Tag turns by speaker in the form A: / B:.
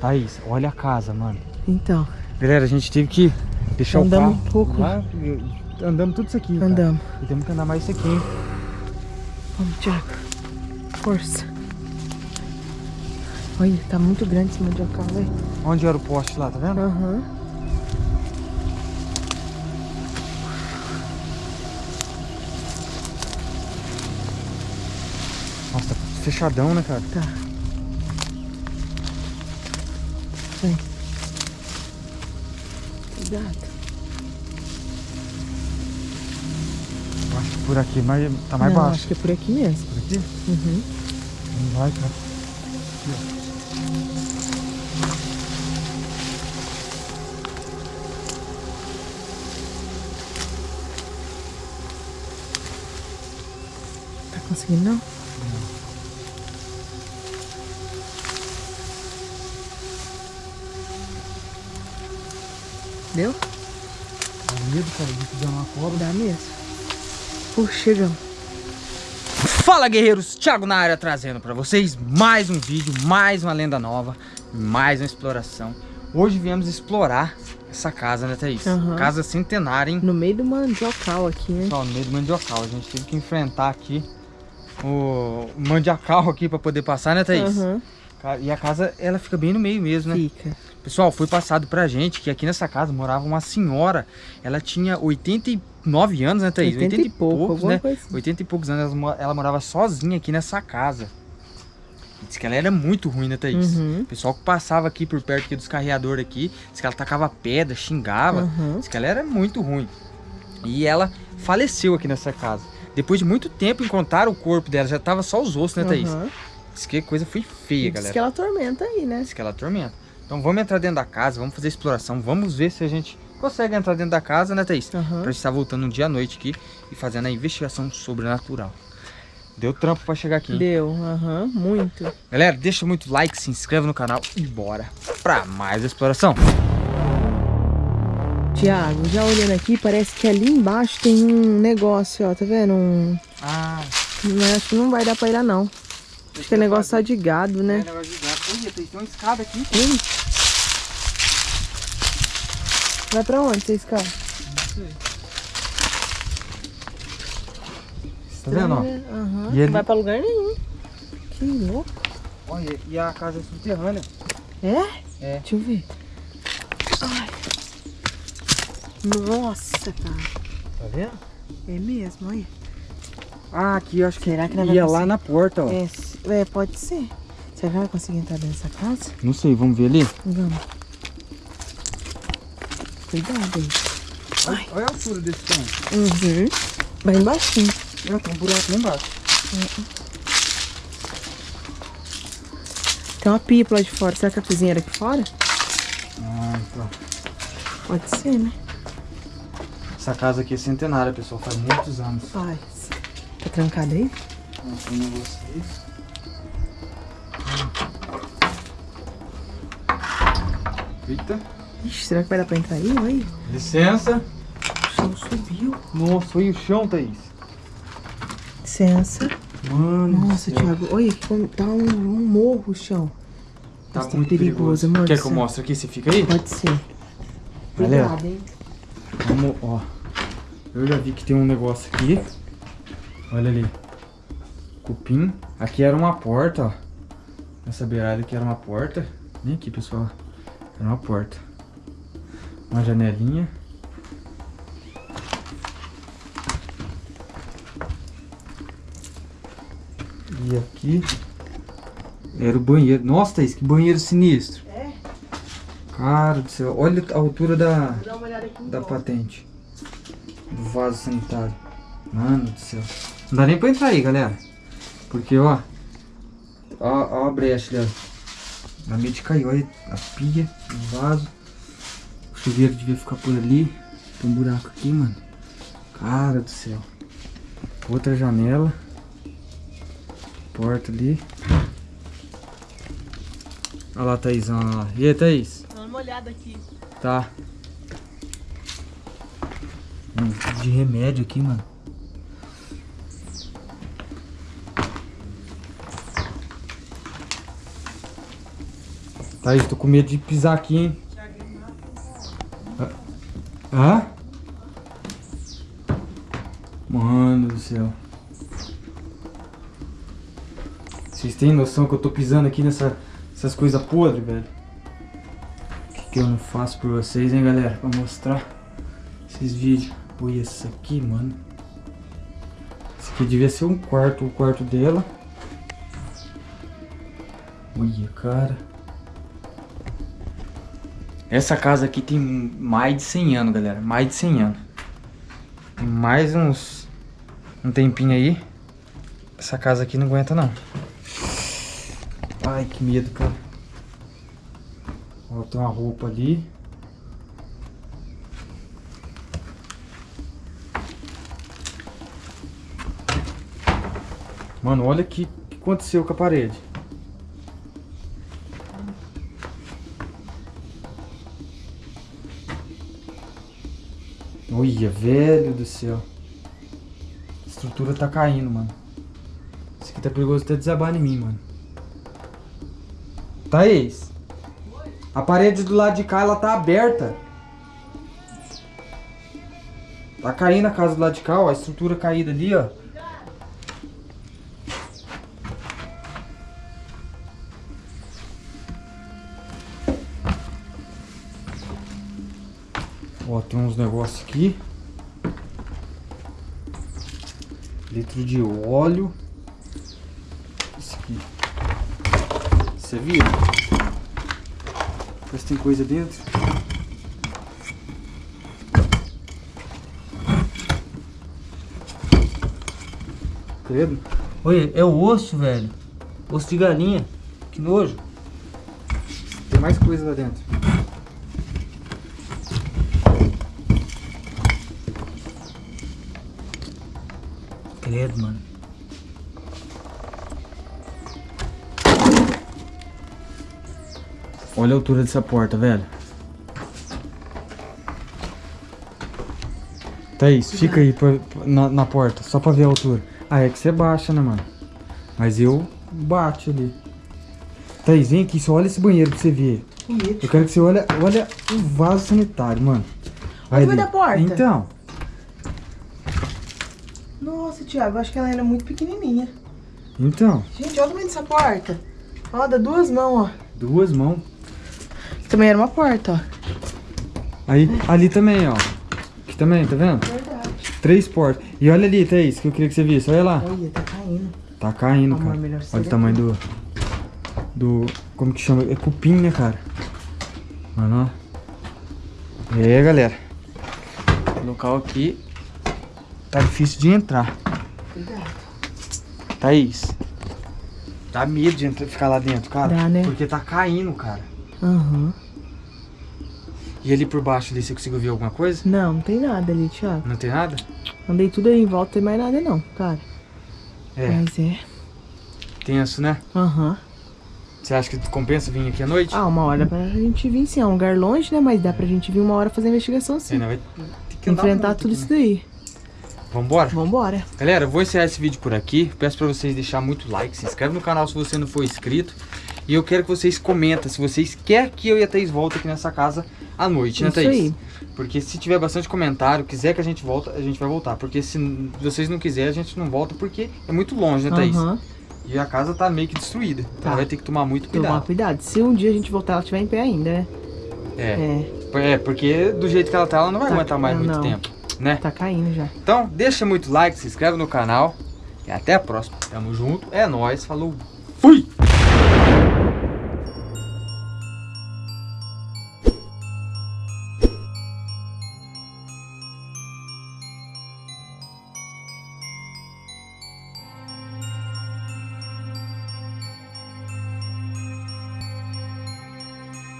A: Thaís, olha a casa, mano.
B: Então.
A: Galera, a gente teve que deixar
B: Andamos
A: o carro
B: um pouco.
A: lá. Andamos tudo isso aqui, cara.
B: Andamos.
A: E temos que andar mais isso aqui, hein?
B: Vamos, Thiago. Força. Olha, tá muito grande esse mandiocal, velho.
A: Onde era o poste lá, tá vendo?
B: Aham.
A: Nossa, tá fechadão, né, cara?
B: Tá. Vem. Cuidado.
A: Eu acho que por aqui mais, tá mais
B: Não,
A: baixo.
B: acho que é por aqui mesmo.
A: Por aqui?
B: Uhum.
A: Não vai, cara.
B: Tá conseguindo não? Deu?
A: Dá medo, cara, de pisar uma cobra.
B: Dá mesmo. Puxa, chegamos.
A: Fala guerreiros, Thiago na área trazendo pra vocês mais um vídeo, mais uma lenda nova, mais uma exploração. Hoje viemos explorar essa casa, né Thaís?
B: Aham.
A: Casa centenária, hein?
B: No meio do mandiocal aqui, né?
A: Pessoal, no meio do mandiocal, a gente teve que enfrentar aqui o mandiocal aqui pra poder passar, né Thaís? Ca- E a casa, ela fica bem no meio mesmo, né?
B: Fica.
A: Pessoal, foi passado pra gente que aqui nessa casa morava uma senhora, ela tinha 89 anos, né Thaís?
B: 80 e pouco,
A: poucos, né?
B: assim.
A: 80 e poucos anos, ela, mo- ela morava sozinha aqui nessa casa. Diz que ela era muito ruim, né, Thaís?
B: Uhum.
A: O pessoal que passava aqui por perto aqui dos carreadores aqui, diz que ela tacava pedra, xingava.
B: Uhum.
A: Diz que ela era muito ruim. E ela faleceu aqui nessa casa. Depois de muito tempo encontraram o corpo dela, já tava só os ossos, né, Thaís?
B: Uhum.
A: Diz que coisa foi feia,
B: Diz
A: galera.
B: que ela atormenta aí, né?
A: Diz que ela atormenta. Então vamos entrar dentro da casa, vamos fazer exploração, vamos ver se a gente consegue entrar dentro da casa, né, Thaís?
B: Aham.
A: Pra gente estar voltando um dia à noite aqui e fazendo a investigação sobrenatural. Deu trampo pra chegar aqui. hein?
B: Deu, aham, muito.
A: Galera, deixa muito like, se inscreve no canal e bora pra mais exploração.
B: Tiago, já olhando aqui, parece que ali embaixo tem um negócio, ó, tá vendo? Um...
A: Ah,
B: Não, acho que não vai dar pra ir lá, não. Acho que é negócio só de gado,
A: é
B: né?
A: negócio de gato. Olha, tem uma escada aqui.
B: Ih. Vai pra onde você escala?
A: Tá vendo, ó?
B: Aham.
A: E ele-
B: Não vai pra lugar nenhum. Que louco.
A: Olha, e a casa é subterrânea.
B: É?
A: É.
B: Deixa eu ver. Ai. Nossa, cara.
A: Tá vendo?
B: É mesmo, olha.
A: Ah, aqui eu acho que
B: Será que
A: ia lá na porta, ó.
B: É, é, pode ser. Será que vai conseguir entrar dentro dessa casa?
A: Não sei, vamos ver ali?
B: Vamos. Cuidado aí.
A: Olha, olha a altura desse tanque.
B: Uhum. Vai embaixo.
A: Ah, tem um buraco lá embaixo.
B: Tem uma pipa lá de fora. Será que a cozinha era aqui fora?
A: Ah, então.
B: Pode ser, né?
A: Essa casa aqui é centenária, pessoal. Faz muitos anos.
B: Faz. Tá trancado aí?
A: Mostrando vocês. Eita.
B: Ixi, será que vai dar pra entrar aí? Olha.
A: Licença.
B: O chão subiu.
A: Nossa, foi o chão, Thaís.
B: Licença.
A: Mano.
B: Nossa. Thiago. Olha, tá um, um morro o chão.
A: Tá
B: Nossa,
A: muito perigoso.
B: amor
A: Quer que eu mostre aqui? Você fica aí?
B: Pode ser. Cuidado, hein?
A: Vamos, ó. Eu já vi que tem um negócio aqui. Olha ali. Cupim. Aqui era uma porta, ó. Essa beirada aqui era uma porta. Vem aqui, pessoal. Era uma porta. Uma janelinha. E aqui era o banheiro. Nossa, Thaís, que banheiro sinistro.
B: É?
A: Cara do céu. Olha a altura da, da patente. Do vaso sanitário. Mano do céu. Não dá nem pra entrar aí, galera. Porque, ó. Ó, ó a brecha dela. Na meio de cair, olha a pia, o vaso. O chuveiro devia ficar por ali. Tem um buraco aqui, mano. Cara do céu. Outra janela. Porta ali. Olha lá a Thaísão lá. E aí, Thaís?
B: Dá uma olhada aqui.
A: Tá. Um tipo de remédio aqui, mano. Thaís, tô com medo de pisar aqui, hein? Hã? Mano do céu. Vocês têm noção que eu tô pisando aqui nessa, nessas coisas podres, velho? O que, que eu não faço por vocês, hein, galera? Pra mostrar esses vídeos. Olha isso aqui, mano. Esse aqui devia ser um quarto, o quarto dela. Olha, cara. Essa casa aqui tem mais de 100 anos, galera. Mais de 100 anos. Tem mais uns... Um tempinho aí. Essa casa aqui não aguenta, não. Ai, que medo, cara. Ó, tem uma roupa ali. Mano, olha que, que aconteceu com a parede. Olha, velho do céu. A estrutura tá caindo, mano. Isso aqui tá perigoso até desabar em mim, mano. Thaís. A parede do lado de cá, ela tá aberta. Tá caindo a casa do lado de cá, ó. A estrutura caída ali, ó. Ó, tem uns negócios aqui. Litro de óleo. Isso aqui. Você viu? Parece que tem coisa dentro. Credo. Olha, é o osso, velho. Osso de galinha. Que nojo. Tem mais coisa lá dentro. Credo, mano. Olha a altura dessa porta, velho. Thaís, fica aí pra- na, na porta, só pra ver a altura. Ah, é que você baixa, né, mano? Mas eu bato ali. Thaís, vem aqui, só olha esse banheiro pra você ver. Eu quero que você olhe, olha o vaso sanitário, mano.
B: Olha tamanho da porta.
A: Então,
B: Nossa, Thiago, eu acho que ela era muito pequenininha.
A: então.
B: Gente, olha o tamanho dessa porta. Ó, dá duas mãos, ó.
A: Duas mãos.
B: Também era uma porta, ó.
A: Aí, ali também, ó. Aqui também, tá vendo?
B: Verdade.
A: Três portas. E olha ali, Thaís, que eu queria que você visse. Olha lá.
B: Olha, tá caindo.
A: Tá caindo,
B: Amor,
A: cara. Olha o tamanho do. Do. Como que chama? É cupim, né, cara? Mano, ó. E aí, galera. Local aqui tá difícil de entrar.
B: Cuidado.
A: Thaís. Dá medo de entrar, ficar lá dentro, cara.
B: Dá, né?
A: Porque tá caindo, cara.
B: Aham.
A: E ali por baixo ali, você conseguiu ver alguma coisa?
B: Não, não tem nada ali, Thiago.
A: Não tem nada?
B: Andei tudo aí em volta, não tem mais nada não, cara.
A: É,
B: Mas é.
A: tenso, né?
B: Aham.
A: Você acha que compensa vir aqui à noite?
B: Ah, uma hora pra gente vir sim. É um lugar longe, né? Mas dá pra gente vir uma hora fazer a investigação
A: É,
B: sim.
A: não, vai ter que
B: Enfrentar tudo
A: aqui,
B: isso
A: né?
B: daí.
A: Vambora?
B: Vambora.
A: Galera, eu vou encerrar esse vídeo por aqui. Peço pra vocês deixar muito like, se inscreve no canal se você não for inscrito. E eu quero que vocês comentem se vocês querem que eu e a Thaís voltem aqui nessa casa à noite, né,
B: Isso
A: Thaís?
B: aí.
A: Porque se tiver bastante comentário, quiser que a gente volta, a gente vai voltar. Porque se vocês não quiserem, a gente não volta porque é muito longe, né, Thaís?
B: Aham.
A: E a casa tá meio que destruída. Então
B: Tá.
A: vai ter que tomar muito
B: Tomar
A: cuidado.
B: cuidado. Se um dia a gente voltar, ela estiver em pé ainda, né?
A: É.
B: É.
A: é, porque do jeito que ela tá, ela não vai
B: Tá,
A: aguentar mais muito
B: não.
A: tempo, né?
B: Tá caindo já.
A: Então, deixa muito like, se inscreve no canal. E até a próxima. Tamo junto. É nóis. Falou. Fui!